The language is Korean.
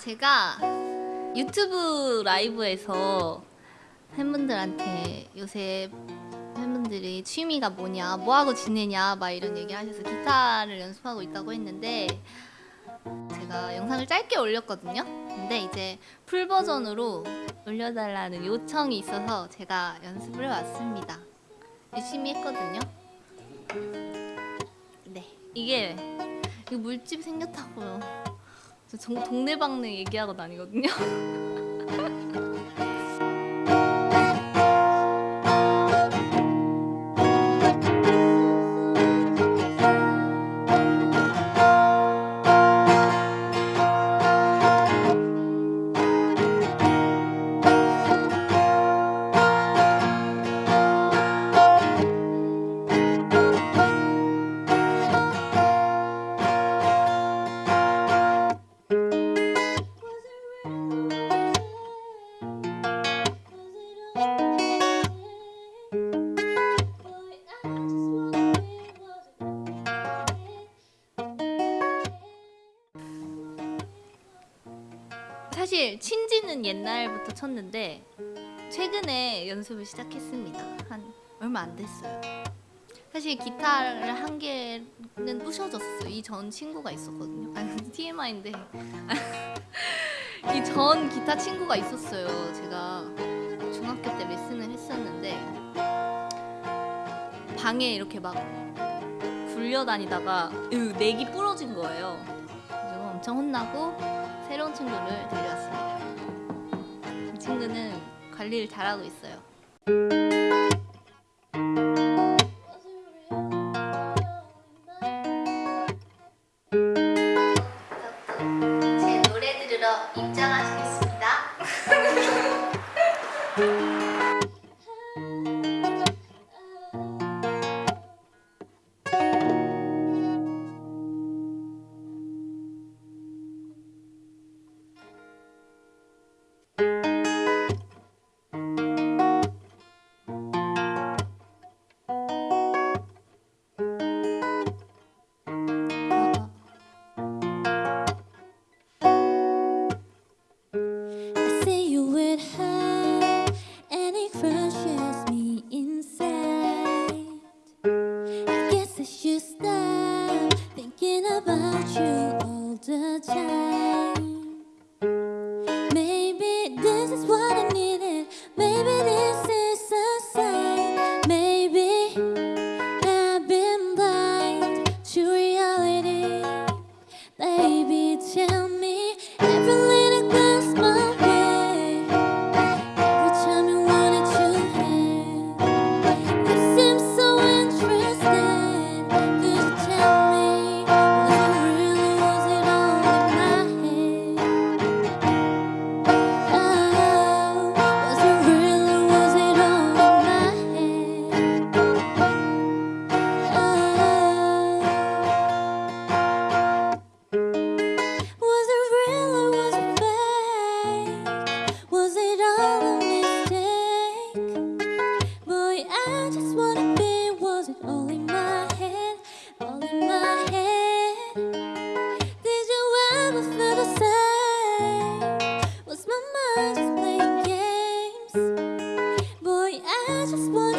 제가 유튜브 라이브에서 팬분들한테 요새 팬분들이 취미가 뭐냐, 뭐하고 지내냐 막 이런 얘기 하셔서 기타를 연습하고 있다고 했는데 제가 영상을 짧게 올렸거든요. 근데 이제 풀 버전으로 올려달라는 요청이 있어서 제가 연습을 해왔습니다. 열심히 했거든요. 네, 이게 이 물집 생겼다고요. 저 정- 동네방네 얘기하고 다니거든요. 사실 친지는 옛날부터 쳤는데 최근에 연습을 시작했습니다. 한 얼마 안 됐어요. 사실 기타를 한 개는 부셔졌어요. 이전 친구가 있었거든요. 아 TMI인데 이 전 기타 친구가 있었어요. 제가 중학교 때 레슨을 했었는데 방에 이렇게 막 굴려다니다가 으, 넥이 부러진 거예요. 엄청 혼나고 새로운 친구를 데려왔습니다. 이 친구는 관리를 잘하고 있어요. just one